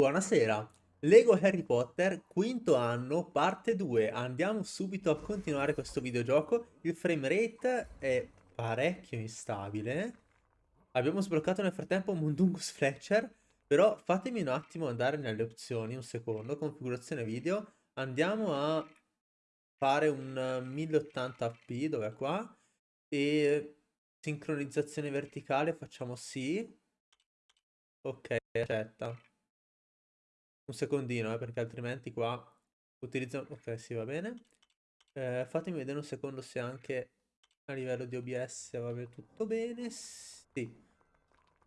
Buonasera, Lego Harry Potter, quinto anno, parte 2. Andiamo subito a continuare questo videogioco. Il frame rate è parecchio instabile. Abbiamo sbloccato nel frattempo Mundungus Fletcher, però fatemi un attimo andare nelle opzioni, un secondo, configurazione video. Andiamo a fare un 1080p, dove è qua, e sincronizzazione verticale facciamo sì. Ok, accetta un secondino, eh, perché altrimenti qua utilizzo... Ok, sì, va bene. Eh, fatemi vedere un secondo se anche a livello di OBS va tutto bene. Sì.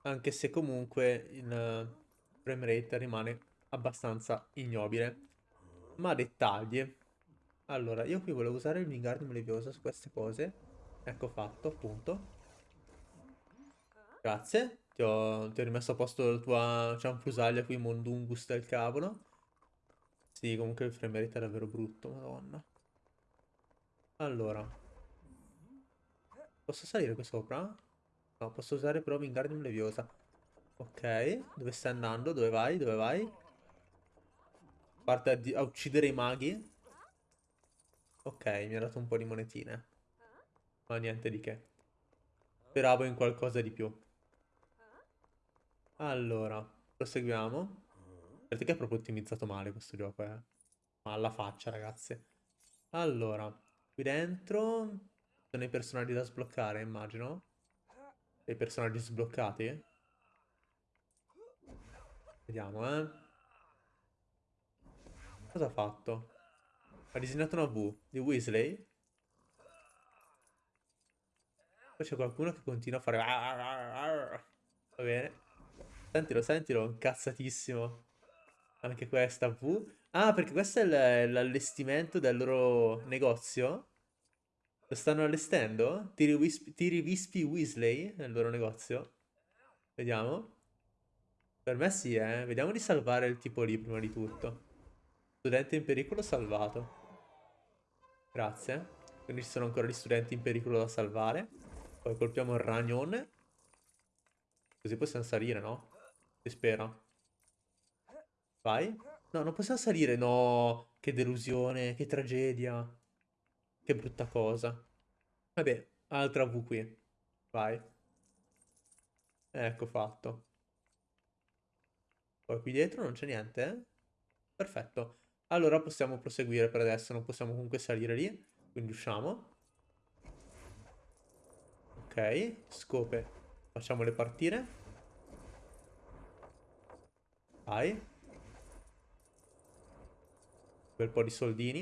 Anche se comunque il frame rate rimane abbastanza ignobile. Ma dettagli. Allora, io qui volevo usare il Wingardium Leviosa su queste cose. Ecco fatto, appunto. Grazie. Ti ho, ti ho rimesso a posto la tua cianfrusaglia qui, Mondungus del cavolo. Sì, comunque il frame rate è davvero brutto, madonna. Allora. Posso salire qui sopra? No, posso usare però Wingardium Leviosa. Ok, dove stai andando? Dove vai? Dove vai? Parte a, a uccidere i maghi. Ok, mi ha dato un po' di monetine. Ma niente di che. Speravo in qualcosa di più. Allora, proseguiamo. Che è proprio ottimizzato male questo gioco, eh. Ma alla faccia, ragazzi. Allora, qui dentro sono i personaggi da sbloccare, immagino. I personaggi sbloccati. Vediamo, eh. Cosa ha fatto? Ha disegnato una V di Weasley. Poi c'è qualcuno che continua a fare... Va bene. Sentilo, sentilo, incazzatissimo. Anche questa V. Ah, perché questo è l'allestimento del loro negozio? Lo stanno allestendo? Tiri, Wisp Tiri Wispy Weasley nel loro negozio? Vediamo. Per me sì, eh. Vediamo di salvare il tipo lì prima di tutto. Studente in pericolo salvato. Grazie. Quindi ci sono ancora gli studenti in pericolo da salvare. Poi colpiamo il ragnone. Così possiamo salire, no? Si spera. Vai. No, non possiamo salire. No, che delusione, che tragedia. Che brutta cosa. Vabbè, altra V qui. Vai. Ecco fatto. Poi qui dietro non c'è niente, eh? Perfetto. Allora possiamo proseguire per adesso, non possiamo comunque salire lì. Quindi usciamo. Ok, scope. Facciamole partire. Vai. Bel po' di soldini.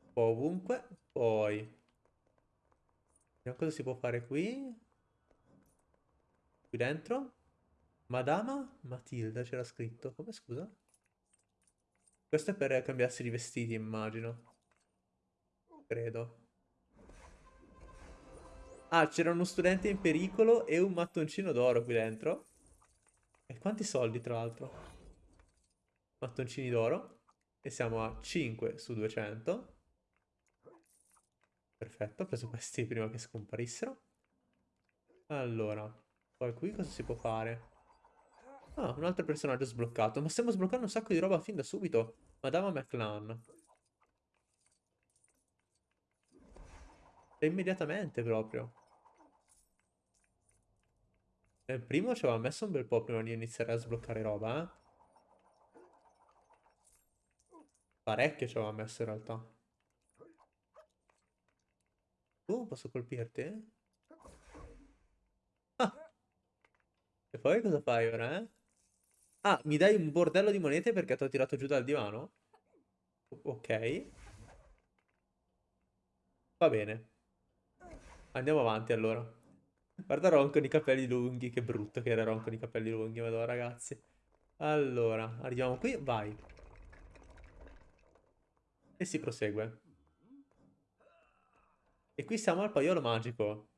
Un po' ovunque. Poi. Vediamo cosa si può fare qui. Qui dentro. Madama Matilda c'era scritto. Come scusa? Questo è per cambiarsi di vestiti, immagino. Credo. Ah, c'era uno studente in pericolo e un mattoncino d'oro qui dentro. E quanti soldi, tra l'altro? Mattoncini d'oro. E siamo a 5 su 200. Perfetto, ho preso questi prima che scomparissero. Allora, poi qui cosa si può fare? Ah, un altro personaggio sbloccato. Ma stiamo sbloccando un sacco di roba fin da subito. Madama McLan. E immediatamente proprio. Nel primo ci aveva messo un bel po' prima di iniziare a sbloccare roba, eh. Parecchio ci aveva messo in realtà. Uh, posso colpirti? Ah! E poi cosa fai ora, eh? Ah, mi dai un bordello di monete perché ti ho tirato giù dal divano? Ok. Va bene. Andiamo avanti allora. Guarda Ron con i capelli lunghi, che brutto che era Ron con i capelli lunghi, madonna ragazzi. Allora, arriviamo qui, vai. E si prosegue. E qui siamo al paiolo magico.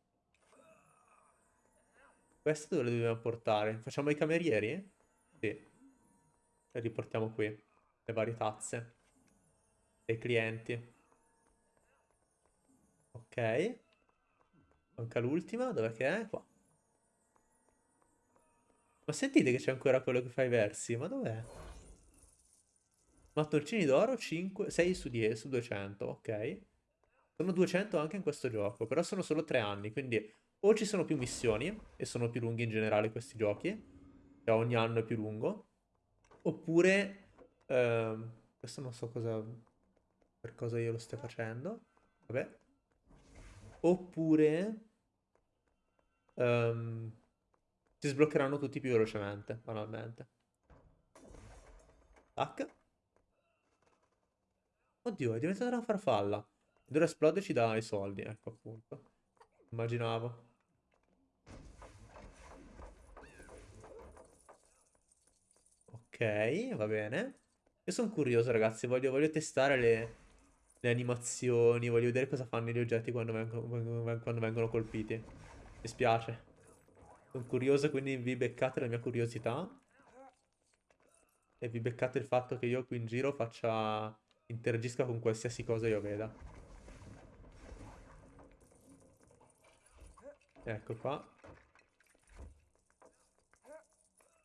Questo dove lo dobbiamo portare? Facciamo i camerieri? Sì. E riportiamo qui le varie tazze. E i clienti. Ok. Manca l'ultima, dov'è che è? Qua. Ma sentite che c'è ancora quello che fa i versi, ma dov'è? Mattoncini d'oro 5, 6 su 10, su 200, ok. Sono 200 anche in questo gioco, però sono solo 3 anni, quindi o ci sono più missioni, e sono più lunghi in generale questi giochi, cioè ogni anno è più lungo, oppure... Ehm, questo non so cosa... per cosa io lo stia facendo, vabbè. Oppure... Um, si sbloccheranno tutti più velocemente, banalmente. Tac. Oddio, è diventata una farfalla. Ed ora esplode e ci dà i soldi, ecco appunto. Immaginavo. Ok, va bene. Io sono curioso, ragazzi. Voglio, voglio testare le, le, animazioni. Voglio vedere cosa fanno gli oggetti quando vengono, quando vengono colpiti. Mi spiace. Sono curioso, quindi vi beccate la mia curiosità. E vi beccate il fatto che io qui in giro faccia... Interagisca con qualsiasi cosa io veda. Ecco qua.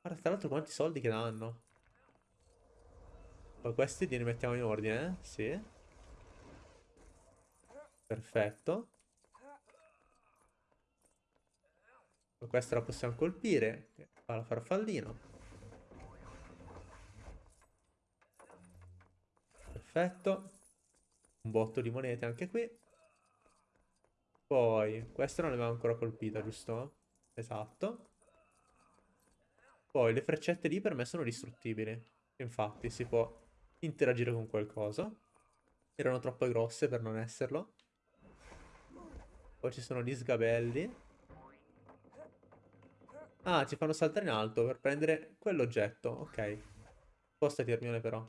Guarda, tra l'altro quanti soldi che danno. Poi questi li rimettiamo in ordine, eh? Sì. Perfetto. Questa la possiamo colpire. Fa la farfallino. Perfetto. Un botto di monete anche qui. Poi, questa non l'aveva ancora colpita, giusto? Esatto. Poi, le freccette lì per me sono distruttibili. Infatti, si può interagire con qualcosa. Erano troppo grosse per non esserlo. Poi ci sono gli sgabelli. Ah, ci fanno saltare in alto per prendere quell'oggetto. Ok. Spostati, Hermione, però.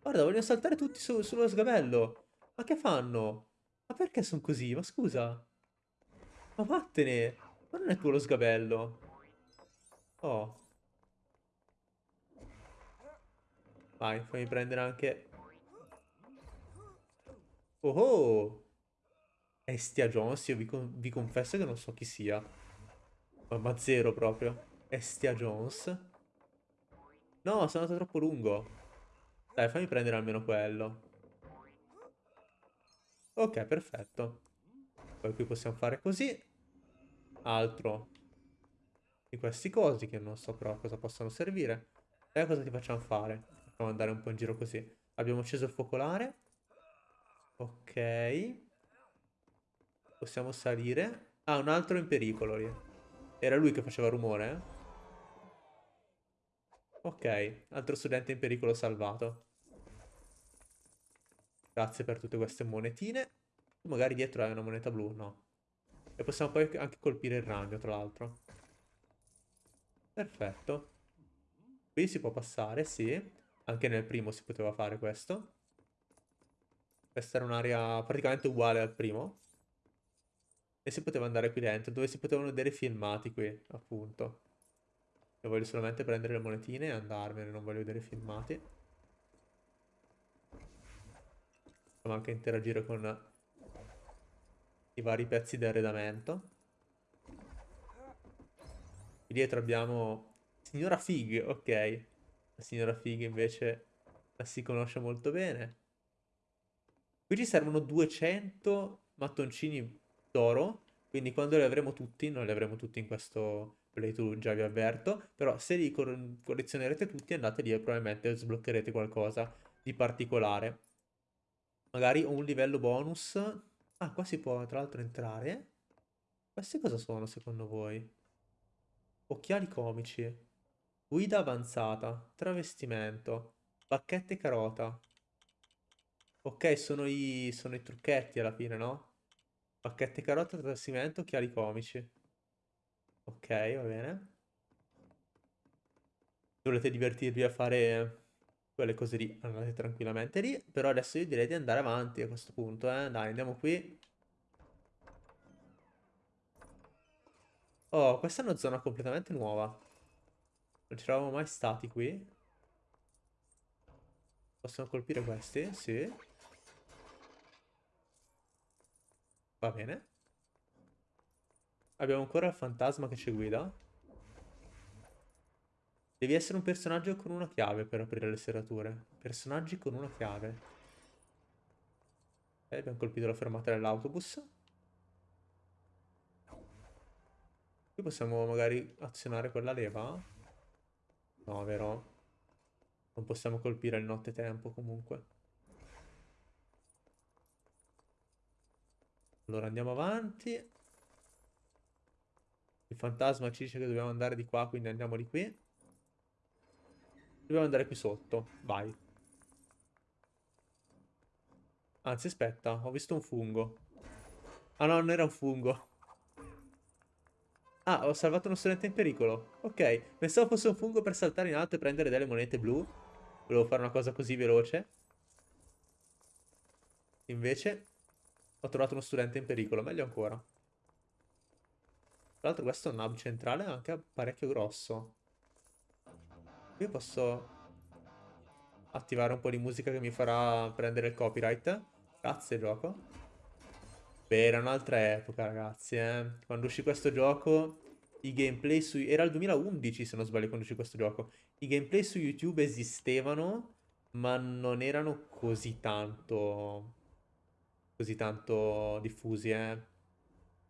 Guarda, vogliono saltare tutti su, sullo sgabello. Ma che fanno? Ma perché sono così? Ma scusa. Ma vattene. Ma non è tuo lo sgabello. Oh. Vai, fammi prendere anche... Oh oh! Estia Jones, io vi, con vi confesso che non so chi sia. Ma, ma zero proprio. Estia Jones. No, sono andato troppo lungo. Dai, fammi prendere almeno quello. Ok, perfetto. Poi qui possiamo fare così. Altro di questi cosi che non so però cosa possono servire. E cosa ti facciamo fare? Facciamo andare un po' in giro così. Abbiamo acceso il focolare. Ok. Possiamo salire. Ah, un altro in pericolo lì. Era lui che faceva rumore, eh? Ok, altro studente in pericolo salvato. Grazie per tutte queste monetine. Magari dietro hai una moneta blu, no. E possiamo poi anche colpire il ragno, tra l'altro. Perfetto. Qui si può passare, sì. Anche nel primo si poteva fare questo. Questa era un'area praticamente uguale al primo. E si poteva andare qui dentro, dove si potevano vedere filmati qui, appunto. Io voglio solamente prendere le monetine e andarmene, non voglio vedere filmati. Possiamo anche interagire con i vari pezzi di arredamento. Qui dietro abbiamo Signora Fig, ok. La signora Fig invece la si conosce molto bene. Qui ci servono 200 mattoncini d'oro, quindi quando li avremo tutti, non li avremo tutti in questo playthrough, già vi avverto, però se li collezionerete tutti andate lì e probabilmente sbloccherete qualcosa di particolare. Magari un livello bonus. Ah, qua si può tra l'altro entrare. Questi cosa sono secondo voi? Occhiali comici. Guida avanzata. Travestimento. Bacchette carota. Ok, sono i, sono i trucchetti alla fine, no? Bacchette carota, travestimento, occhiali comici. Ok, va bene. Volete divertirvi a fare quelle cose lì, andate tranquillamente lì. Però adesso io direi di andare avanti a questo punto, eh. Dai, andiamo qui. Oh, questa è una zona completamente nuova. Non ci eravamo mai stati qui. Possiamo colpire questi? Sì. Va bene. abbiamo ancora il fantasma che ci guida. Devi essere un personaggio con una chiave per aprire le serrature. Personaggi con una chiave. Ok, abbiamo colpito la fermata dell'autobus. Qui possiamo magari azionare quella leva? No, vero? Non possiamo colpire il nottetempo comunque. Allora andiamo avanti. Il fantasma ci dice che dobbiamo andare di qua, quindi andiamo di qui. Dobbiamo andare qui sotto. Vai. Anzi, aspetta. Ho visto un fungo. Ah no, non era un fungo. Ah, ho salvato uno studente in pericolo. Ok. Pensavo fosse un fungo per saltare in alto e prendere delle monete blu. Volevo fare una cosa così veloce. Invece ho trovato uno studente in pericolo. Meglio ancora. Tra l'altro questo è un hub centrale anche parecchio grosso. Qui posso attivare un po' di musica che mi farà prendere il copyright. Grazie gioco. Beh, era un'altra epoca ragazzi, eh. Quando uscì questo gioco, i gameplay su... Era il 2011 se non sbaglio quando uscì questo gioco. I gameplay su YouTube esistevano, ma non erano così tanto... Così tanto diffusi, eh.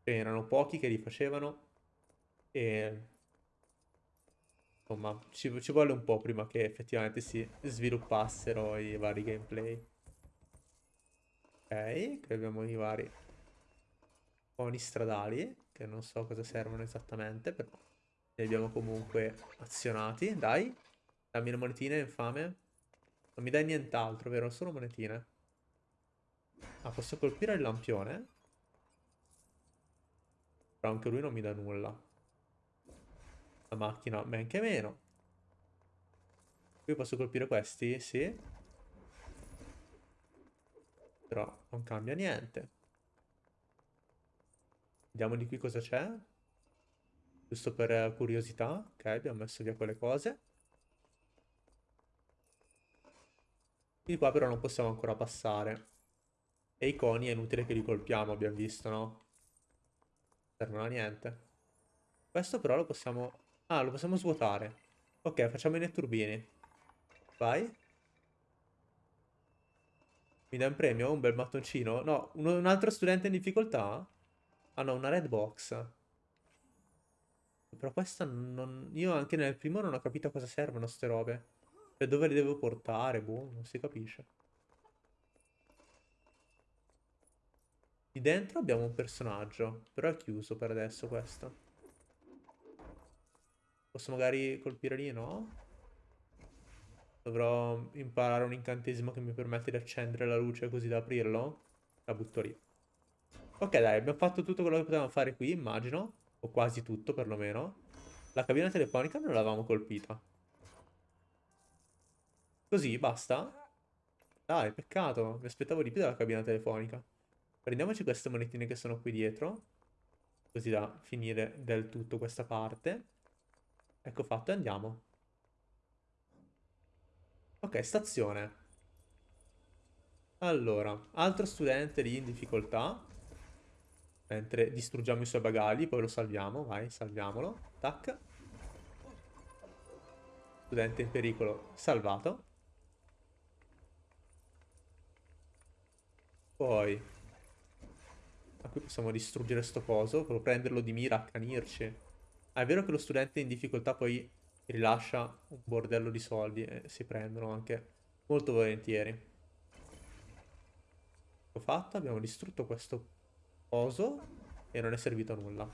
Erano pochi che li facevano e Insomma, ci, ci vuole un po' prima che effettivamente si sviluppassero i vari gameplay. Ok, qui abbiamo i vari poni stradali, che non so cosa servono esattamente, però li abbiamo comunque azionati. Dai, dammi le monetine, infame. Non mi dai nient'altro, vero? Solo monetine. Ah, posso colpire il lampione? Però anche lui non mi dà nulla. La macchina, men che meno. Qui posso colpire questi? Sì. Però non cambia niente. Vediamo di qui cosa c'è. Giusto per curiosità. Ok, abbiamo messo via quelle cose. Di qua però non possiamo ancora passare. E i coni è inutile che li colpiamo, abbiamo visto, no? Servono a niente. Questo però lo possiamo Ah, lo possiamo svuotare. Ok, facciamo i netturbini. Vai. Mi dà un premio? Un bel mattoncino? No, un, un altro studente in difficoltà? Ah no, una red box. Però questa non... Io anche nel primo non ho capito a cosa servono ste robe. Per dove li devo portare, boh, non si capisce. Di dentro abbiamo un personaggio, però è chiuso per adesso questo. Posso magari colpire lì, no? Dovrò imparare un incantesimo che mi permette di accendere la luce così da aprirlo. La butto lì. Ok, dai, abbiamo fatto tutto quello che potevamo fare qui, immagino. O quasi tutto, perlomeno. La cabina telefonica non l'avevamo colpita. Così, basta? Dai, peccato. Mi aspettavo di più dalla cabina telefonica. Prendiamoci queste monetine che sono qui dietro. Così da finire del tutto questa parte. Ecco fatto, e andiamo. Ok, stazione. Allora, altro studente lì in difficoltà. Mentre distruggiamo i suoi bagagli, poi lo salviamo. Vai, salviamolo. Tac. Studente in pericolo salvato. Poi... A qui possiamo distruggere sto coso. Prenderlo di mira, accanirci. Ah, è vero che lo studente in difficoltà poi rilascia un bordello di soldi e si prendono anche molto volentieri. Ho fatto, abbiamo distrutto questo coso e non è servito a nulla.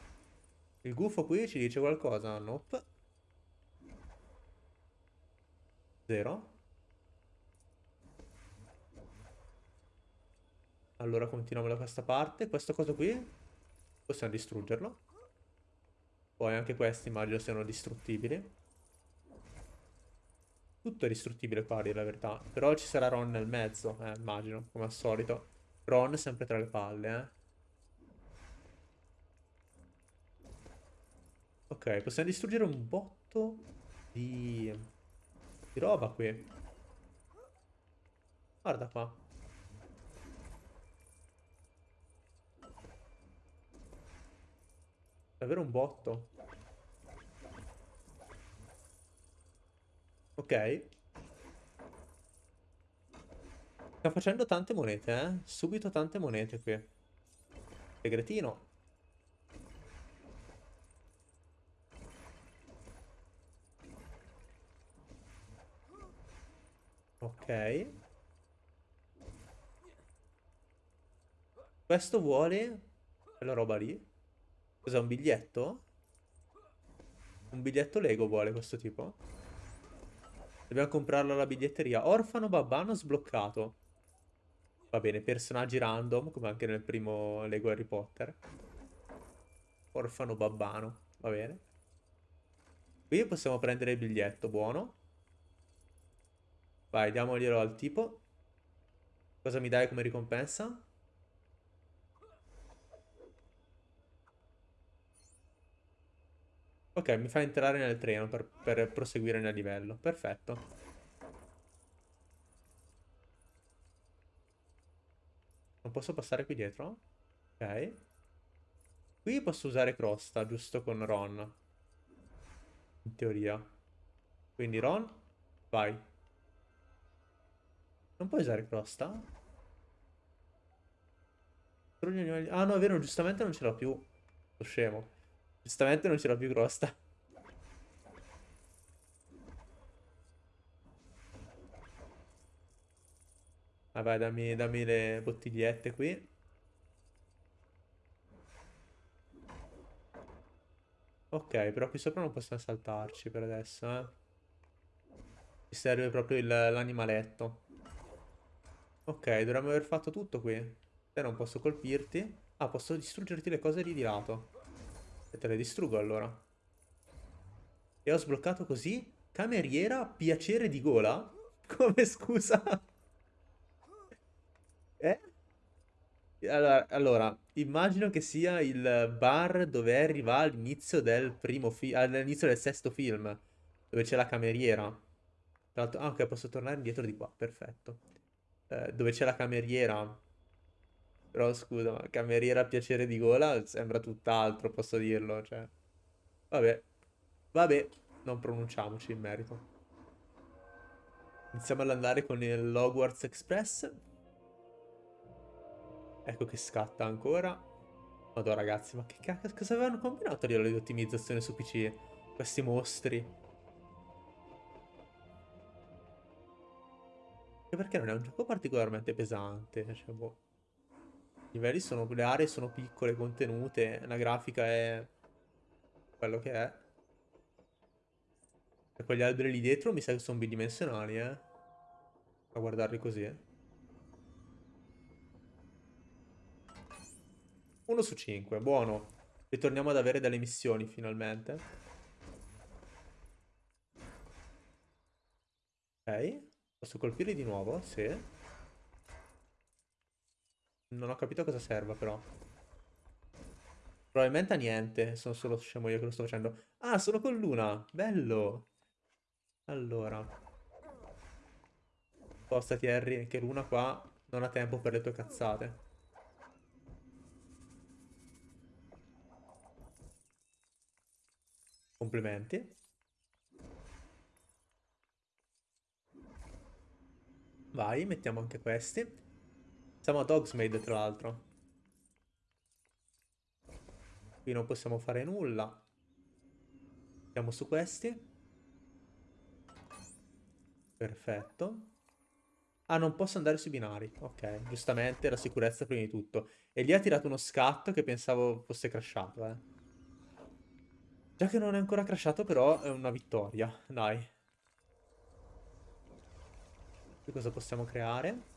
Il gufo qui ci dice qualcosa? Nope. Zero. Allora continuiamo da questa parte. Questo coso qui possiamo distruggerlo. Poi anche questi immagino siano distruttibili. Tutto è distruttibile qua, dire la verità. Però ci sarà Ron nel mezzo, eh, immagino, come al solito. Ron sempre tra le palle, eh. Ok, possiamo distruggere un botto di... di roba qui. Guarda qua. Davvero un botto. Ok. Sta facendo tante monete, eh? Subito tante monete qui. Segretino. Ok. Questo vuole quella roba lì. Cos'è un biglietto? Un biglietto Lego vuole questo tipo? Dobbiamo comprarlo alla biglietteria. Orfano babbano sbloccato. Va bene, personaggi random, come anche nel primo Lego Harry Potter. Orfano babbano, va bene. Qui possiamo prendere il biglietto, buono. Vai, diamoglielo al tipo. Cosa mi dai come ricompensa? Ok, mi fa entrare nel treno per, per proseguire nel livello. Perfetto. Non posso passare qui dietro? Ok. Qui posso usare Crosta, giusto con Ron. In teoria. Quindi Ron, vai. Non puoi usare Crosta? Ah no, è vero, giustamente non ce l'ho più. Lo scemo. Giustamente non c'era più crosta. Ah vai, dammi, dammi le bottigliette qui. Ok, però qui sopra non possiamo saltarci per adesso, eh. Ci serve proprio l'animaletto. Ok, dovremmo aver fatto tutto qui. Te non posso colpirti. Ah, posso distruggerti le cose lì di lato. E te le distruggo allora. E ho sbloccato così? Cameriera, piacere di gola? Come scusa? eh? Allora, allora, immagino che sia il bar dove arriva all'inizio del primo film, all'inizio del sesto film, dove c'è la cameriera. Tra l'altro, ah ok, posso tornare indietro di qua, perfetto. Eh, dove c'è la cameriera però scusa, ma cameriera a piacere di gola sembra tutt'altro, posso dirlo, cioè. Vabbè. Vabbè, non pronunciamoci in merito. Iniziamo ad andare con il Hogwarts Express. Ecco che scatta ancora. Madonna ragazzi, ma che cazzo cosa avevano combinato a livello di ottimizzazione su PC? Questi mostri. E perché non è un gioco particolarmente pesante, cioè boh. Livelli sono, le aree sono piccole, contenute, la grafica è quello che è. E quegli alberi lì dietro mi sa che sono bidimensionali, eh. A guardarli così. Uno su cinque, buono. Ritorniamo ad avere delle missioni finalmente. Ok. Posso colpirli di nuovo? Sì. Non ho capito a cosa serva però. Probabilmente a niente. Sono solo scemo io che lo sto facendo. Ah, sono con Luna. Bello. Allora. Spostati Harry, che Luna qua non ha tempo per le tue cazzate. Complimenti. Vai, mettiamo anche questi. Siamo ad Hogsmeade, tra l'altro. Qui non possiamo fare nulla. Andiamo su questi. Perfetto. Ah, non posso andare sui binari. Ok, giustamente la sicurezza prima di tutto. E lì ha tirato uno scatto che pensavo fosse crashato, eh. Già che non è ancora crashato, però è una vittoria. Dai. Qui cosa possiamo creare?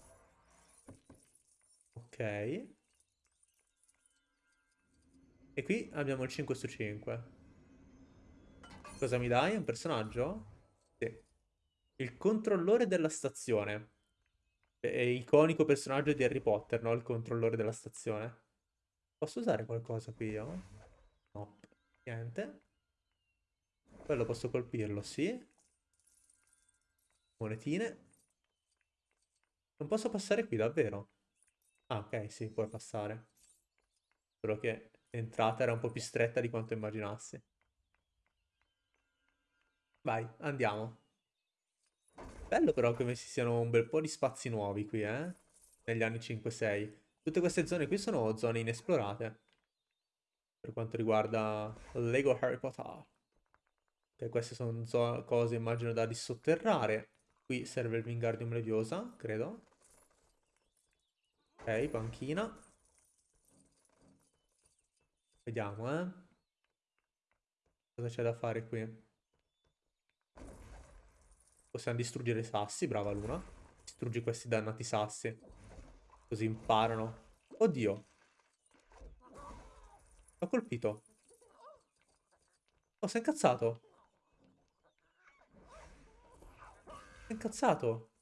E qui abbiamo il 5 su 5. Cosa mi dai? Un personaggio? Sì. Il controllore della stazione. È iconico personaggio di Harry Potter, no? Il controllore della stazione. Posso usare qualcosa qui io? No. Niente. Quello posso colpirlo, sì. Monetine. Non posso passare qui, davvero? Ah, ok, sì, puoi passare. Solo che L'entrata era un po' più stretta di quanto immaginassi. Vai, andiamo. Bello però come ci siano un bel po' di spazi nuovi qui, eh? Negli anni 5-6. Tutte queste zone qui sono zone inesplorate. Per quanto riguarda Lego Harry Potter. Ok, queste sono cose immagino da dissotterrare. Qui serve il Wingardium Leviosa, credo. Ok, panchina. Vediamo, eh. Cosa c'è da fare qui? Possiamo distruggere i sassi, brava Luna. Distruggi questi dannati sassi. Così imparano. Oddio. L'ho colpito. Oh, si è incazzato. Si è incazzato.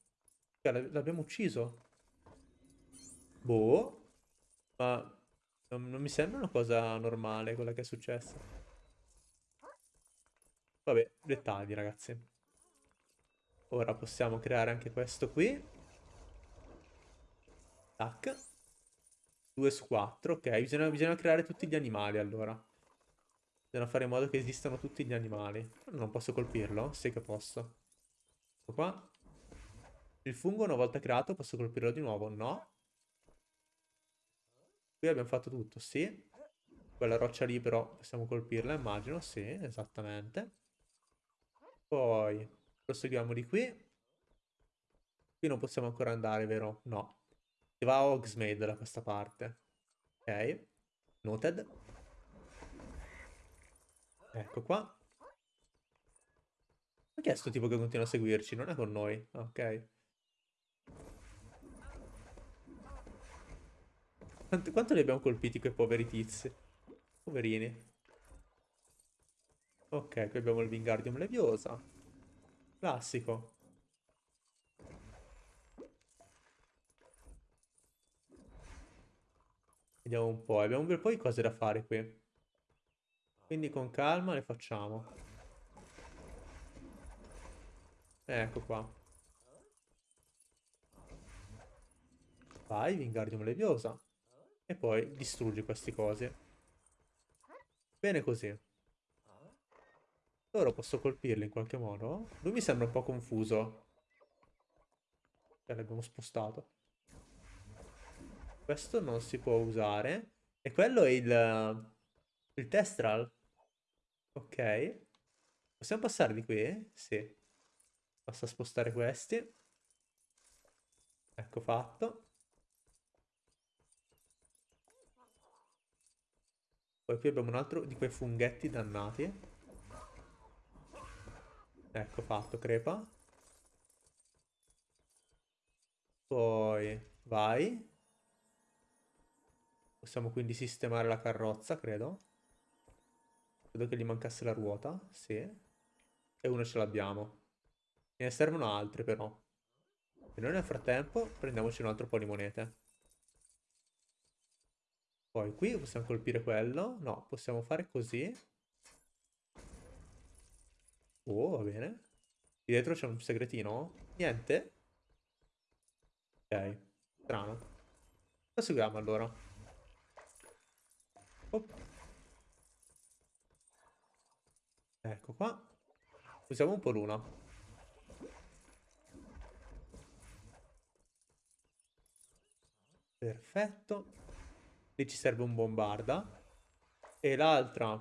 Cioè, l'abbiamo ucciso. Boh. Ma non, non mi sembra una cosa normale quella che è successa. Vabbè, dettagli ragazzi. Ora possiamo creare anche questo qui. Tac. 2 su 4, ok. Bisogna, bisogna creare tutti gli animali allora. Bisogna fare in modo che esistano tutti gli animali. Non posso colpirlo? Sì che posso. Ecco qua. Il fungo una volta creato posso colpirlo di nuovo? No. Qui abbiamo fatto tutto, sì. Quella roccia lì però possiamo colpirla, immagino. Sì, esattamente. Poi proseguiamo di qui. Qui non possiamo ancora andare, vero? No. Si va a Hogsmeade da questa parte. Ok. Noted. Ecco qua. Ma chi è sto tipo che continua a seguirci? Non è con noi. Ok. Quanto, quanto li abbiamo colpiti quei poveri tizi? Poverini. Ok, qui abbiamo il Wingardium Leviosa. Classico. Vediamo un po'. Abbiamo un bel po' di cose da fare qui. Quindi con calma le facciamo. Ecco qua. Vai, Wingardium Leviosa. E poi distruggi queste cose. Bene così. Ora posso colpirli in qualche modo? Lui mi sembra un po' confuso. Cioè l'abbiamo spostato. Questo non si può usare. E quello è il... Il Testral. Ok. Possiamo passare di qui? Sì. Basta spostare questi. Ecco fatto. Poi qui abbiamo un altro di quei funghetti dannati. Ecco fatto, crepa. Poi vai. Possiamo quindi sistemare la carrozza, credo. Credo che gli mancasse la ruota, sì. E uno ce l'abbiamo. Ne servono altre però. E noi nel frattempo prendiamoci un altro po' di monete. Poi qui possiamo colpire quello. No, possiamo fare così. Oh, va bene. Qui dietro c'è un segretino? Niente? Ok, strano. Proseguiamo allora. Oh. Ecco qua. Usiamo un po' l'una. Perfetto. Lì ci serve un bombarda. E l'altra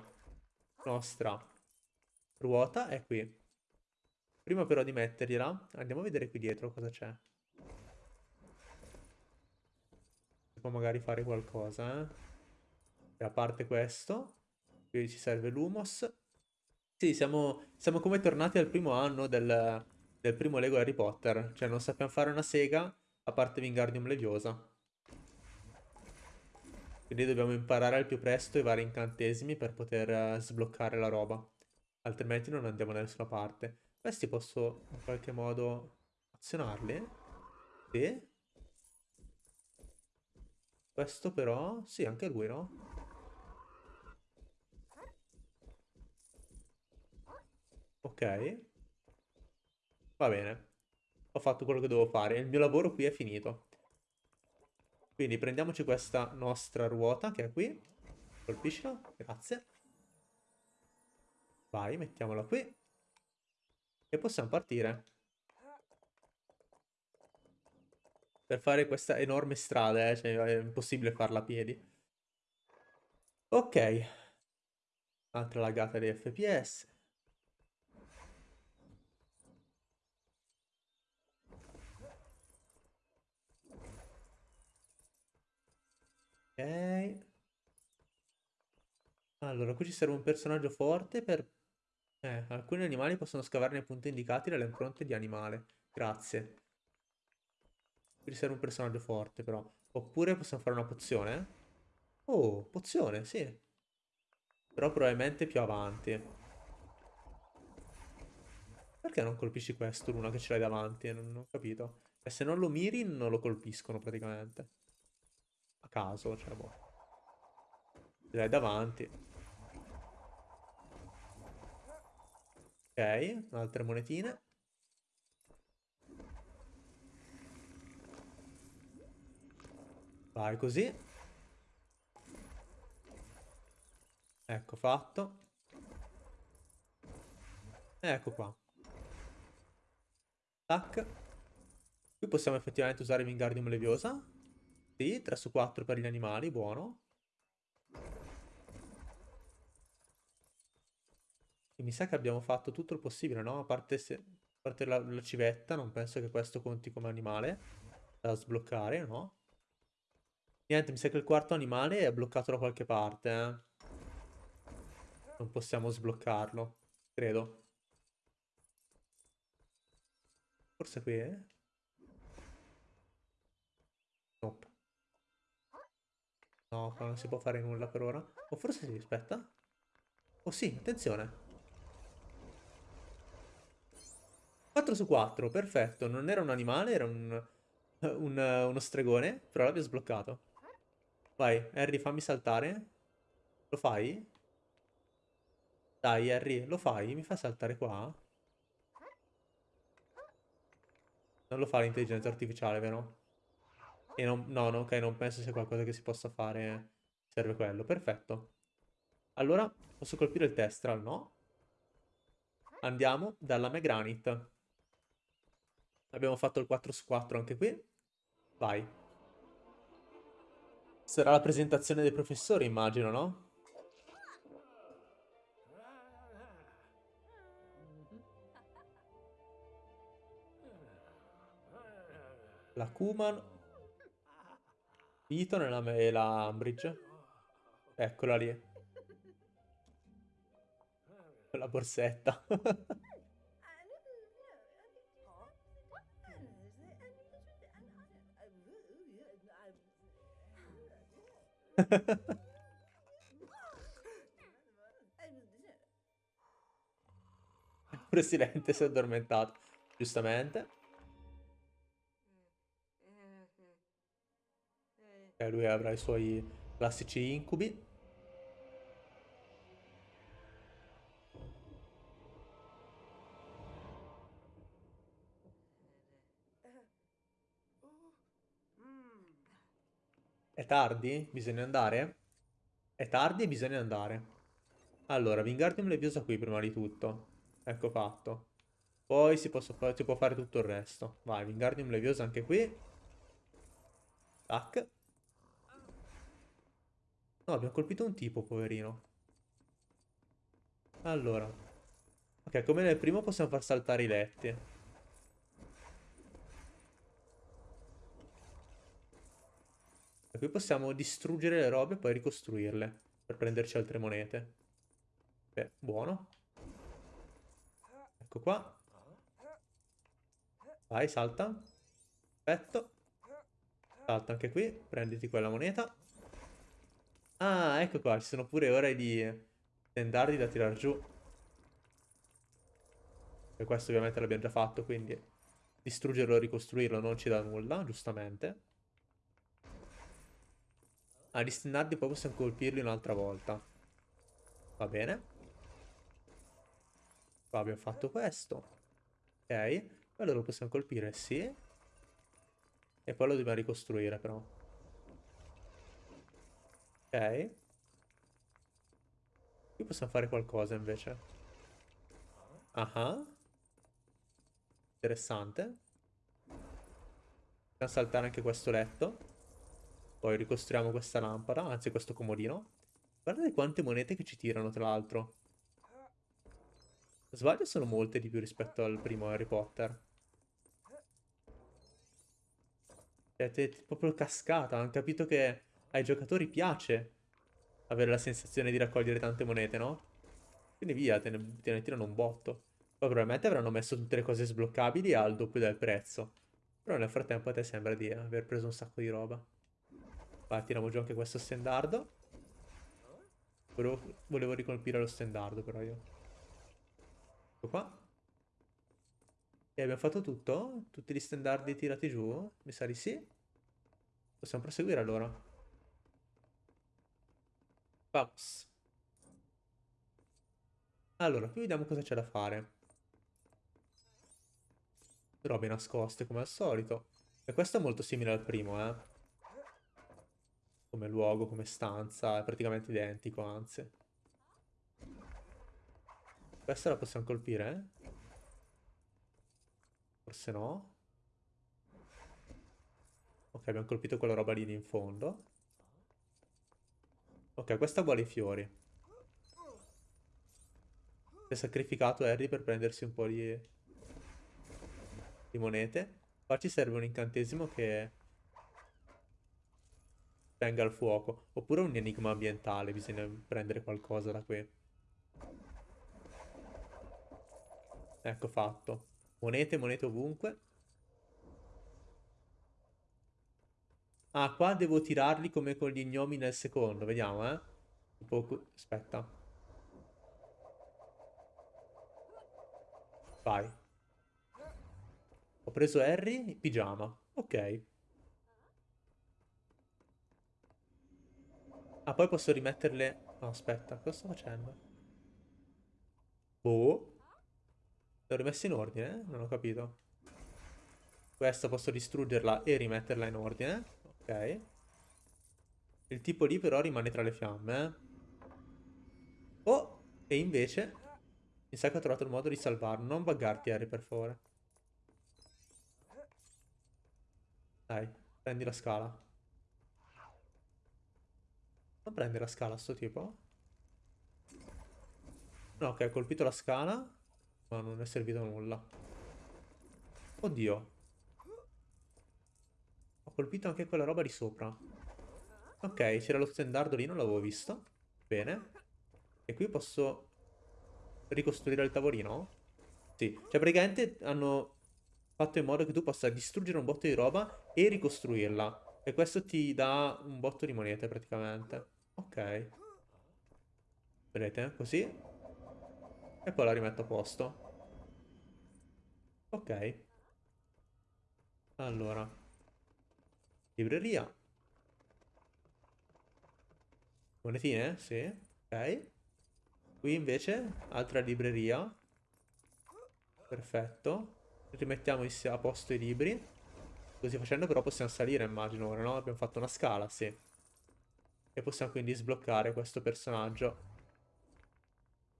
nostra ruota è qui. Prima però di mettergliela, andiamo a vedere qui dietro cosa c'è. Si può magari fare qualcosa, eh. E a parte questo, qui ci serve l'humos. Sì, siamo, siamo come tornati al primo anno del, del primo Lego Harry Potter. Cioè non sappiamo fare una sega, a parte Wingardium Leviosa. Quindi dobbiamo imparare al più presto i vari incantesimi per poter uh, sbloccare la roba. Altrimenti non andiamo da nessuna parte. Questi posso in qualche modo azionarli? Sì. Questo però... Sì, anche lui, no? Ok. Va bene. Ho fatto quello che devo fare. Il mio lavoro qui è finito. Quindi prendiamoci questa nostra ruota che è qui. Colpiscilo, grazie. Vai, mettiamola qui. E possiamo partire. Per fare questa enorme strada, eh, cioè è impossibile farla a piedi. Ok. Altra lagata di FPS. Ok. Allora, qui ci serve un personaggio forte per... Eh, alcuni animali possono scavare nei punti indicati dalle impronte di animale. Grazie. Qui serve un personaggio forte, però. Oppure possiamo fare una pozione. Oh, pozione, sì. Però probabilmente più avanti. Perché non colpisci questo, Luna, che ce l'hai davanti? Non, non ho capito. E se non lo miri, non lo colpiscono praticamente. A caso, cioè, boh. L'hai davanti. Ok, altre monetine. Vai così. Ecco fatto. Ecco qua. Tac. Qui possiamo effettivamente usare Wingardium Leviosa. Sì, 3 su 4 per gli animali, buono. E mi sa che abbiamo fatto tutto il possibile, no? A parte, se, a parte la, la, civetta, non penso che questo conti come animale da sbloccare, no? Niente, mi sa che il quarto animale è bloccato da qualche parte, eh? Non possiamo sbloccarlo, credo. Forse qui, eh? No, non si può fare nulla per ora. O forse sì, aspetta. Oh sì, attenzione. 4 su 4, perfetto. Non era un animale, era un, un, uno stregone, però l'abbiamo sbloccato. Vai, Harry, fammi saltare. Lo fai? Dai, Harry, lo fai? Mi fa saltare qua? Non lo fa l'intelligenza artificiale, vero? E non, no, no, ok, non penso sia qualcosa che si possa fare. Serve quello, perfetto. Allora, posso colpire il Testral, no? Andiamo dalla Megranit. Abbiamo fatto il 4 su 4 anche qui. Vai. Sarà la presentazione dei professori, immagino, no? La Kuman. Piton e la, e la Umbridge. Eccola lì. La borsetta. Presidente si è addormentato, giustamente. E lui avrà i suoi classici incubi. È tardi? Bisogna andare? È tardi e bisogna andare. Allora, Wingardium Leviosa qui prima di tutto. Ecco fatto. Poi si, fa si può fare tutto il resto. Vai, Wingardium Leviosa anche qui. Tac. No, abbiamo colpito un tipo, poverino. Allora. Ok, come nel primo possiamo far saltare i letti. qui possiamo distruggere le robe e poi ricostruirle per prenderci altre monete. Beh, buono. Ecco qua. Vai, salta. Perfetto. Salta anche qui. Prenditi quella moneta. Ah, ecco qua. Ci sono pure ore di tendardi da tirar giù. E questo ovviamente l'abbiamo già fatto, quindi distruggerlo e ricostruirlo non ci dà nulla, giustamente. A distinardi poi possiamo colpirli un'altra volta. Va bene. Qua abbiamo fatto questo. Ok. Quello lo possiamo colpire, sì. E poi lo dobbiamo ricostruire però. Ok. Qui possiamo fare qualcosa invece. Ah. Interessante. Possiamo saltare anche questo letto. Poi ricostruiamo questa lampada, anzi questo comodino. Guardate quante monete che ci tirano, tra l'altro. Sbaglio sono molte di più rispetto al primo Harry Potter. Siete proprio cascata, hanno capito che ai giocatori piace avere la sensazione di raccogliere tante monete, no? Quindi via, te ne, te ne tirano un botto. Poi probabilmente avranno messo tutte le cose sbloccabili al doppio del prezzo. Però nel frattempo a te sembra di aver preso un sacco di roba. Vai, tiriamo giù anche questo stendardo. Volevo, volevo ricolpire lo stendardo però io. Ecco qua. E abbiamo fatto tutto? Tutti gli stendardi tirati giù? Mi sa di sì. Possiamo proseguire allora. Vamos. Allora, qui vediamo cosa c'è da fare. Robe nascoste come al solito. E questo è molto simile al primo, eh. Come luogo, come stanza, è praticamente identico, anzi. Questa la possiamo colpire, eh? Forse no. Ok, abbiamo colpito quella roba lì in fondo. Ok, questa vuole i fiori. Si è sacrificato Harry per prendersi un po' di, di monete. Qua ci serve un incantesimo che tenga il fuoco. Oppure un enigma ambientale, bisogna prendere qualcosa da qui. Ecco fatto. Monete, monete ovunque. Ah, qua devo tirarli come con gli gnomi nel secondo, vediamo, eh. Tipo, aspetta. Vai. Ho preso Harry, pigiama. Ok. Ah, poi posso rimetterle... No, aspetta, cosa sto facendo? Boh. Le ho rimesse in ordine? Non ho capito. Questa posso distruggerla e rimetterla in ordine. Il tipo lì però rimane tra le fiamme. Eh. Oh! E invece... Mi sa che ho trovato il modo di salvarlo. Non buggarti, Harry, per favore. Dai, prendi la scala. Non prende la scala sto tipo? No, ok, ho colpito la scala. Ma non è servito a nulla. Oddio. Colpito anche quella roba di sopra. Ok, c'era lo stendardo lì, non l'avevo visto. Bene. E qui posso ricostruire il tavolino? Sì. Cioè, praticamente hanno fatto in modo che tu possa distruggere un botto di roba e ricostruirla. E questo ti dà un botto di monete, praticamente. Ok. Vedete? Così. E poi la rimetto a posto. Ok. Allora. Libreria. Monetine? Sì. Ok. Qui invece, altra libreria. Perfetto. Rimettiamo a posto i libri. Così facendo però possiamo salire, immagino ora, no? Abbiamo fatto una scala, sì. E possiamo quindi sbloccare questo personaggio.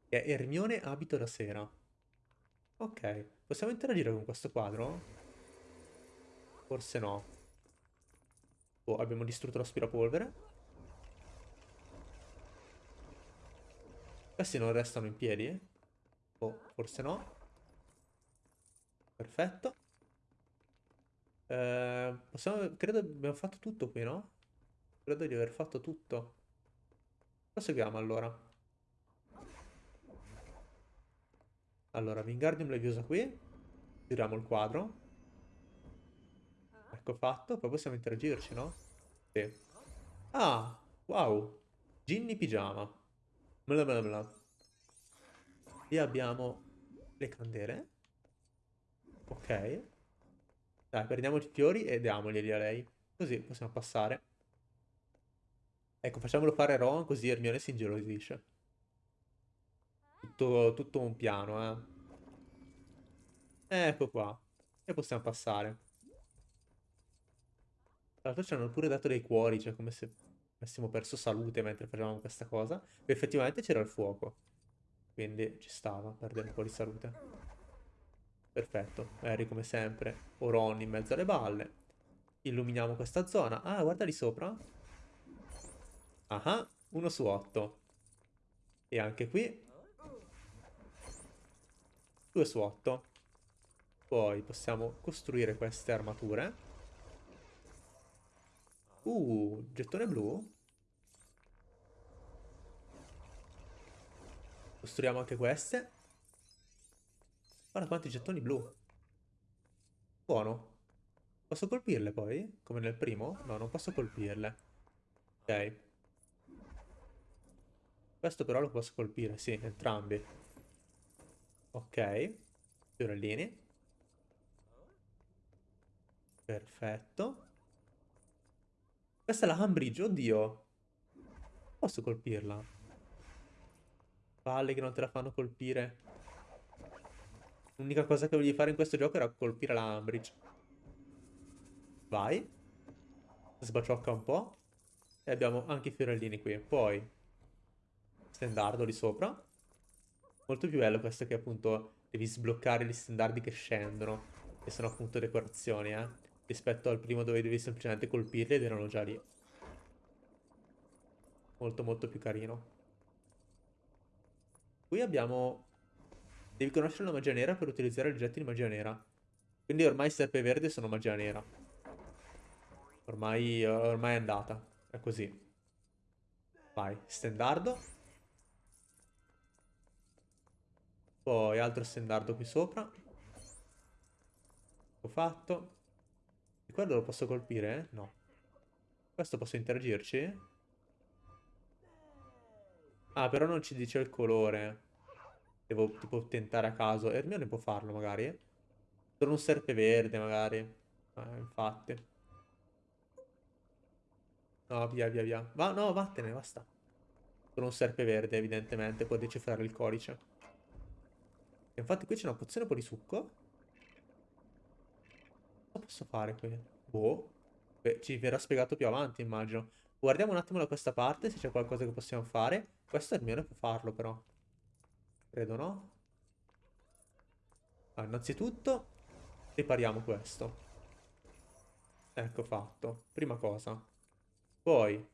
Che è Ermione abito da sera. Ok, possiamo interagire con questo quadro? Forse no. Oh, abbiamo distrutto l'aspirapolvere. Questi non restano in piedi? Oh, forse no. Perfetto. Eh, possiamo... Credo abbiamo fatto tutto qui, no? Credo di aver fatto tutto. Proseguiamo allora. Allora, Wingardium Leviosa qui. Giriamo il quadro. Ecco fatto. Poi possiamo interagirci, no? Sì. Ah, wow. Ginny Pigiama. Bla bla bla. Lì abbiamo le candele. Ok. Dai, prendiamo i fiori e diamoglieli a lei. Così possiamo passare. Ecco, facciamolo fare Ron così Hermione si ingelosisce. Tutto, tutto un piano, eh. Ecco qua. E possiamo passare. Tra l'altro ci hanno pure dato dei cuori, cioè come se avessimo perso salute mentre facevamo questa cosa. Effettivamente c'era il fuoco. Quindi ci stava perdere un po' di salute. Perfetto. Harry come sempre. O Ron in mezzo alle balle. Illuminiamo questa zona. Ah, guarda lì sopra. Ah, 1 su 8. E anche qui 2 su 8. Poi possiamo costruire queste armature. Uh, gettone blu. Costruiamo anche queste. Guarda quanti gettoni blu. Buono. Posso colpirle poi? Come nel primo? No, non posso colpirle. Ok. Questo però lo posso colpire, sì, entrambi. Ok. Fiorellini. Perfetto. Questa è la Ambridge, oddio. Posso colpirla? Palle che non te la fanno colpire. L'unica cosa che volevi fare in questo gioco era colpire la Ambridge. Vai. Sbaciocca un po'. E abbiamo anche i fiorellini qui. Poi, stendardo lì sopra. Molto più bello questo che appunto devi sbloccare gli standardi che scendono, che sono appunto decorazioni, eh, rispetto al primo dove devi semplicemente colpirli ed erano già lì. Molto molto più carino. Qui abbiamo... Devi conoscere la magia nera per utilizzare oggetti di magia nera. Quindi ormai serpe verde sono magia nera. Ormai, ormai è andata. È così. Vai, stendardo. Poi altro stendardo qui sopra. Ho fatto. E quello lo posso colpire? No. Questo posso interagirci? Ah, però non ci dice il colore. Devo tipo tentare a caso. Ermione può farlo magari. Sono un serpe verde magari. Eh, infatti. No, via, via, via. Va, no, vattene, basta. Sono un serpe verde, evidentemente. Può decifrare il codice. Infatti qui c'è una pozione un po' di succo. Cosa posso fare qui? Boh. Beh, ci verrà spiegato più avanti, immagino. Guardiamo un attimo da questa parte se c'è qualcosa che possiamo fare. Questo mio, può farlo però. Credo no? Ah, innanzitutto ripariamo questo. Ecco fatto. Prima cosa. Poi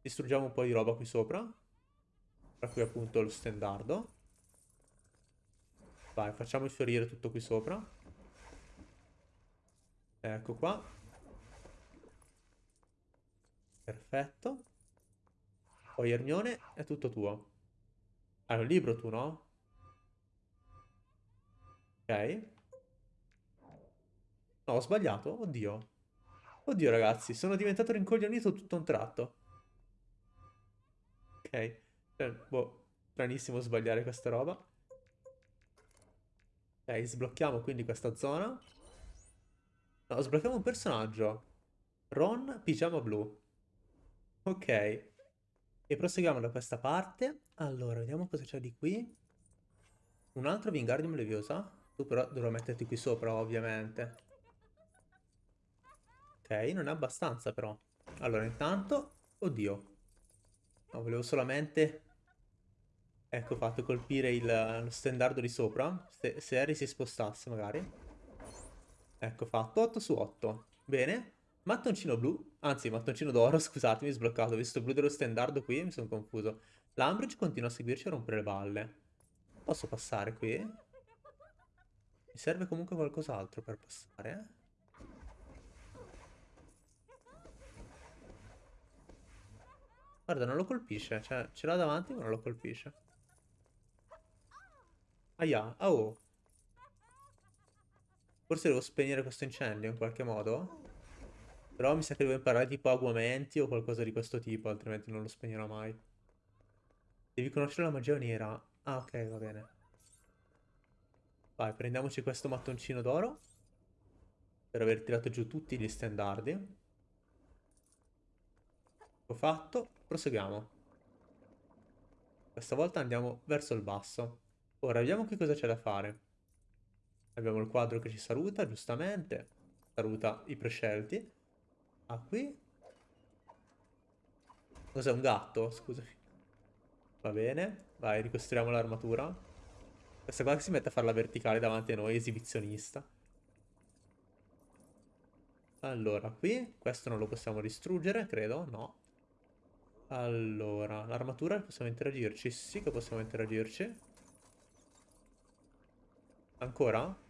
distruggiamo un po' di roba qui sopra. Tra cui appunto lo stendardo. Vai, facciamo fiorire tutto qui sopra. Ecco qua. Perfetto. Poi Ermione è tutto tuo. Hai un libro tu, no? Ok. No, ho sbagliato. Oddio. Oddio, ragazzi, sono diventato rincoglionito tutto un tratto. Ok. Eh, boh, stranissimo sbagliare questa roba. Ok, sblocchiamo quindi questa zona. No, sblocchiamo un personaggio. Ron, pigiama blu. Ok. E proseguiamo da questa parte. Allora, vediamo cosa c'è di qui. Un altro Wingardium Leviosa. Tu però dovrò metterti qui sopra, ovviamente. Ok, non è abbastanza però. Allora, intanto... Oddio. No, volevo solamente Ecco fatto colpire il, lo stendardo di sopra. Se, se Harry si spostasse magari. Ecco fatto. 8 su 8. Bene. Mattoncino blu. Anzi, mattoncino d'oro, scusatemi, sbloccato. Ho visto blu dello stendardo qui mi sono confuso. L'Ambridge continua a seguirci a rompere le balle. Posso passare qui? Mi serve comunque qualcos'altro per passare, eh? Guarda, non lo colpisce. Cioè, ce l'ha davanti ma non lo colpisce. Aia, oh. Forse devo spegnere questo incendio in qualche modo. Però mi sa che devo imparare tipo aguamenti o qualcosa di questo tipo, altrimenti non lo spegnerò mai. Devi conoscere la magia nera. Ah, ok, va bene. Vai, prendiamoci questo mattoncino d'oro. Per aver tirato giù tutti gli standardi. Ho fatto. Proseguiamo. Questa volta andiamo verso il basso. Ora, vediamo che cosa c'è da fare. Abbiamo il quadro che ci saluta, giustamente. Saluta i prescelti. Ah, qui Cos'è un gatto? Scusami. Va bene. Vai, ricostruiamo l'armatura. Questa qua si mette a farla verticale davanti a noi, esibizionista. Allora, qui questo non lo possiamo distruggere, credo, no. Allora, l'armatura possiamo interagirci? Sì che possiamo interagirci. Ancora?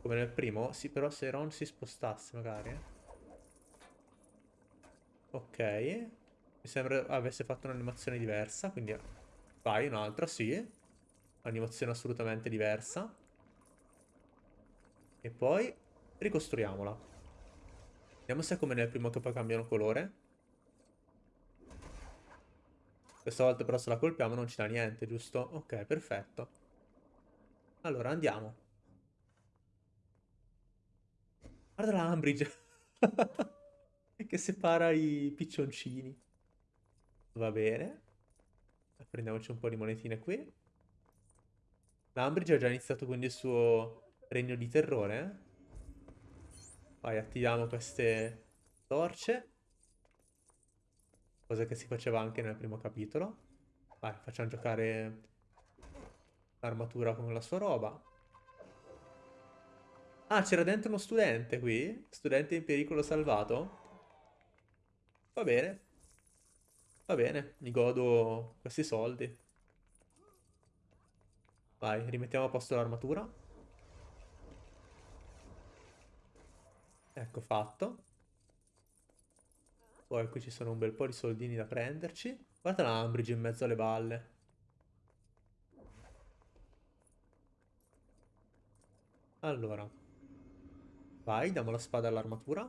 Come nel primo? Sì, però se Ron si spostasse magari. Ok. Mi sembra avesse fatto un'animazione diversa, quindi vai, un'altra, sì. Animazione assolutamente diversa. E poi ricostruiamola. Vediamo se è come nel primo che poi cambiano colore. Questa volta però se la colpiamo non ci dà niente, giusto? Ok, perfetto. Allora, andiamo. Guarda la Ambridge. che separa i piccioncini. Va bene. Prendiamoci un po' di monetine qui. L'Ambridge ha già iniziato quindi il suo regno di terrore, eh? Vai, attiviamo queste torce. Cosa che si faceva anche nel primo capitolo. Vai, facciamo giocare l'armatura con la sua roba. Ah, c'era dentro uno studente qui? Studente in pericolo salvato? Va bene. Va bene, mi godo questi soldi. Vai, rimettiamo a posto l'armatura. Ecco fatto. Poi qui ci sono un bel po' di soldini da prenderci. Guarda l'Ambridge in mezzo alle balle. Allora. Vai, diamo la spada all'armatura.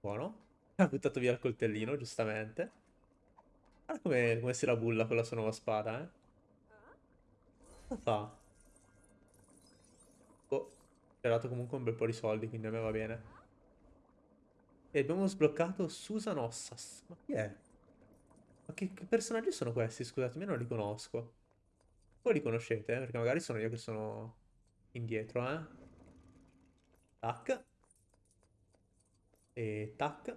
Buono. Ha buttato via il coltellino, giustamente. Guarda come, come si la bulla con la sua nuova spada, eh. Cosa fa? Ci ha dato comunque un bel po' di soldi, quindi a me va bene. E abbiamo sbloccato Susan Ossas. Ma chi è? Ma che, che personaggi sono questi? Scusatemi, non li conosco. Voi li conoscete? Eh? Perché magari sono io che sono indietro, eh? Tac. E tac.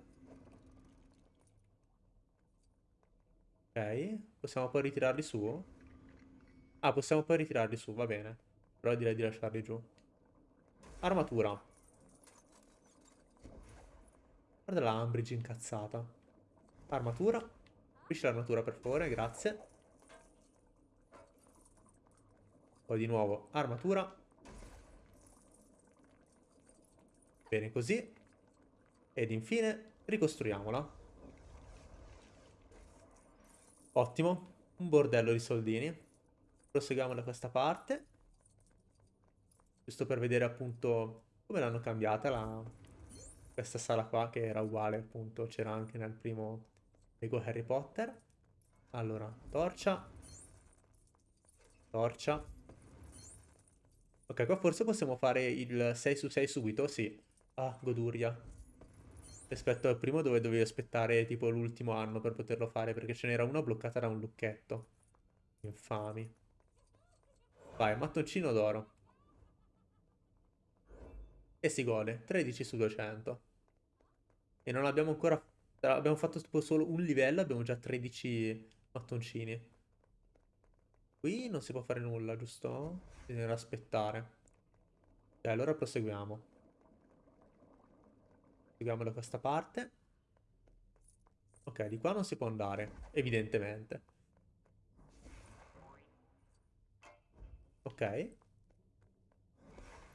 Ok. Possiamo poi ritirarli su? Ah, possiamo poi ritirarli su, va bene. Però direi di lasciarli giù. Armatura. Guarda la Ambridge incazzata. Armatura. Capisci l'armatura per favore, grazie. Poi di nuovo armatura. Bene così. Ed infine ricostruiamola. Ottimo. Un bordello di soldini. Proseguiamo da questa parte giusto per vedere appunto come l'hanno cambiata la... questa sala qua che era uguale appunto, c'era anche nel primo Lego Harry Potter. Allora, torcia. Torcia. Ok, qua forse possiamo fare il 6 su 6 subito, sì. Ah, goduria. Rispetto al primo dove dovevi aspettare tipo l'ultimo anno per poterlo fare, perché ce n'era una bloccata da un lucchetto. Infami. Vai, mattoncino d'oro. E si gode, 13 su 200. E non abbiamo ancora... Abbiamo fatto tipo solo un livello, abbiamo già 13 mattoncini. Qui non si può fare nulla, giusto? Bisogna aspettare. E allora proseguiamo. Proseguiamo da questa parte. Ok, di qua non si può andare, evidentemente. Ok.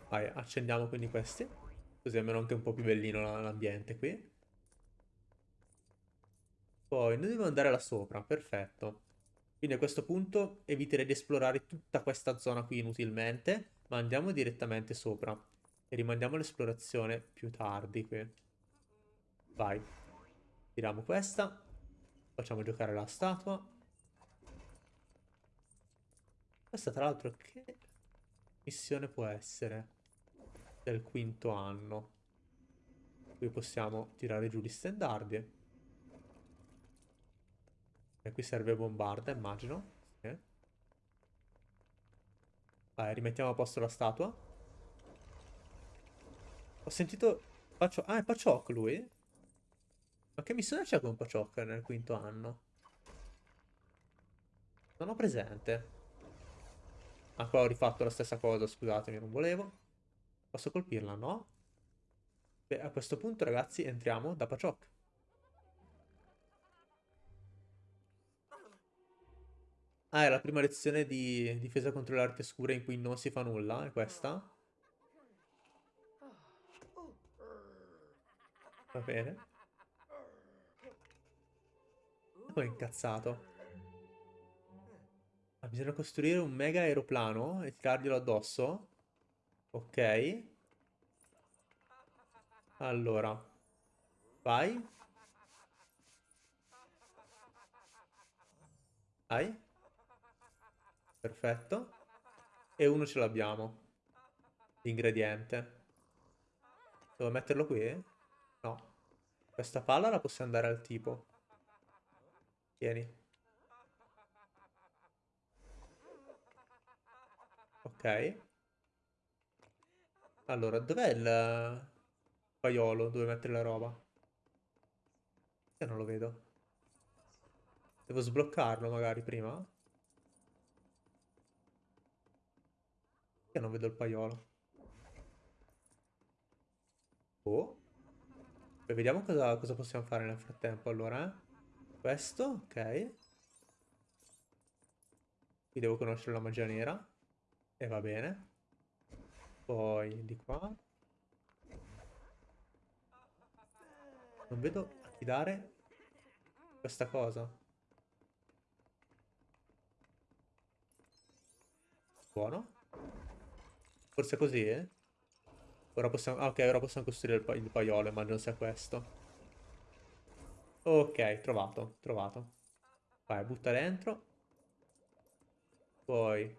Vai, accendiamo quindi questi. Così almeno anche un po' più bellino l'ambiente qui. Poi noi dobbiamo andare là sopra, perfetto. Quindi a questo punto eviterei di esplorare tutta questa zona qui inutilmente, ma andiamo direttamente sopra. E rimandiamo l'esplorazione più tardi qui. Vai. Tiriamo questa. Facciamo giocare la statua. Questa tra l'altro che missione può essere? del quinto anno. Qui possiamo tirare giù gli stendardi. E qui serve bombarda, immagino. Sì. Vai, rimettiamo a posto la statua. Ho sentito... Pacio... Ah, è Paciok lui? Ma che missione c'è con Pachocca nel quinto anno? Non ho presente. Ah, qua ho rifatto la stessa cosa, scusatemi, non volevo. Posso colpirla, no? Beh, a questo punto, ragazzi, entriamo da Pachocca. Ah, è la prima lezione di difesa contro le arti oscure in cui non si fa nulla, è questa? Va bene. Poi è incazzato. Ah, bisogna costruire un mega aeroplano e tirarglielo addosso? Ok. Allora. Vai. Vai. Perfetto. E uno ce l'abbiamo. L'ingrediente. Devo metterlo qui? No. Questa palla la possiamo dare al tipo. Tieni. Ok. Allora, dov'è il paiolo dove mettere la roba? Io non lo vedo. Devo sbloccarlo magari prima? Io non vedo il paiolo. Oh. Beh, vediamo cosa, cosa possiamo fare nel frattempo allora, eh. Questo, ok. Qui devo conoscere la magia nera. E va bene. Poi di qua. Non vedo a chi dare questa cosa. Buono. Forse così, eh? Ora possiamo... Ah, ok, ora possiamo costruire il, pa il paiolo, immagino sia questo. Ok, trovato, trovato. Vai, butta dentro. Poi...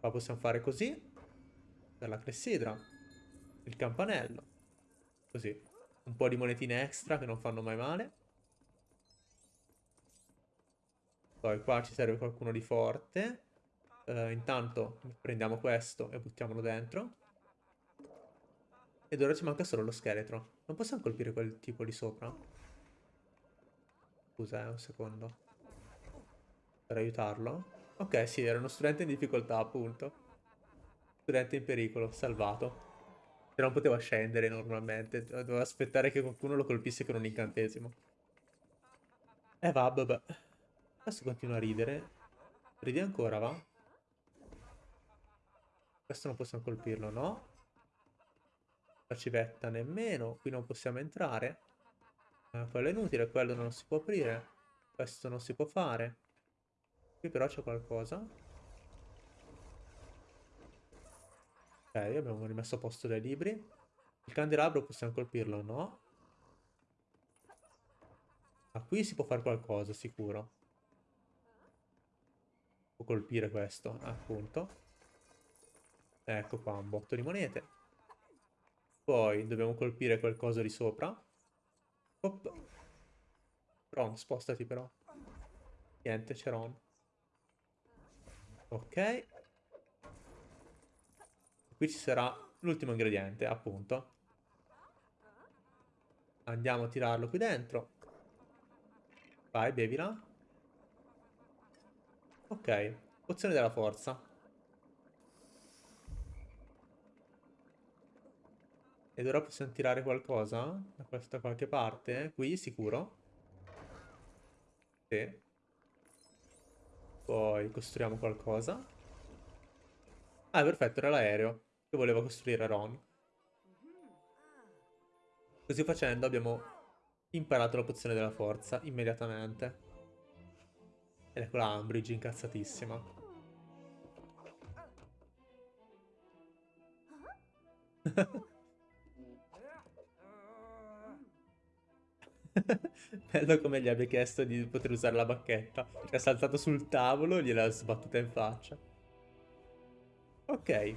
Qua possiamo fare così. Per la clessidra. Il campanello. Così. Un po' di monetine extra che non fanno mai male. Poi qua ci serve qualcuno di forte. Uh, intanto prendiamo questo e buttiamolo dentro. Ed ora ci manca solo lo scheletro. Non possiamo colpire quel tipo lì sopra? Scusa, eh, un secondo. Per aiutarlo? Ok, sì, era uno studente in difficoltà, appunto. Studente in pericolo, salvato. Se non poteva scendere normalmente. Doveva aspettare che qualcuno lo colpisse con un incantesimo. Eh va, vabbè. Questo continua a ridere. Ridi ancora, va? Questo non possiamo colpirlo, no? La civetta nemmeno. Qui non possiamo entrare. Eh, quello è inutile, quello non si può aprire. Questo non si può fare. Qui però c'è qualcosa. Ok, abbiamo rimesso a posto dei libri. Il candelabro possiamo colpirlo, no? Ma qui si può fare qualcosa, sicuro. Può colpire questo, appunto. Ecco qua, un botto di monete. Poi dobbiamo colpire qualcosa di sopra. Op. Ron, spostati però. Niente, c'è Ron. Ok. Qui ci sarà l'ultimo ingrediente, appunto. Andiamo a tirarlo qui dentro. Vai, bevila. Ok, pozione della forza. Ed ora possiamo tirare qualcosa da questa qualche parte. Qui, sicuro. Sì. Poi costruiamo qualcosa. Ah, perfetto, era l'aereo che voleva costruire Ron. Così facendo abbiamo imparato la pozione della forza immediatamente. Ed ecco la Umbridge incazzatissima. Bello come gli abbia chiesto di poter usare la bacchetta. È saltato sul tavolo e gliel'ha sbattuta in faccia. Ok.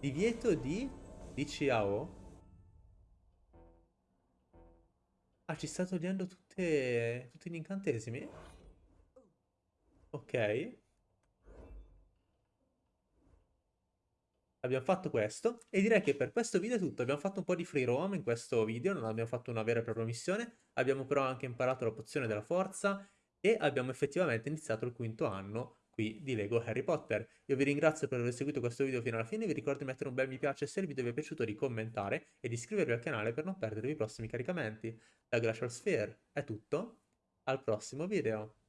Divieto di DCAO? Ah, ci sta togliendo tutte... tutti gli incantesimi? Ok. Abbiamo fatto questo e direi che per questo video è tutto. Abbiamo fatto un po' di free roam in questo video, non abbiamo fatto una vera e propria missione, abbiamo però anche imparato la pozione della forza e abbiamo effettivamente iniziato il quinto anno qui di Lego Harry Potter. Io vi ringrazio per aver seguito questo video fino alla fine, vi ricordo di mettere un bel mi piace se il video vi è piaciuto, di commentare e di iscrivervi al canale per non perdervi i prossimi caricamenti. Da Glacial Sphere è tutto, al prossimo video!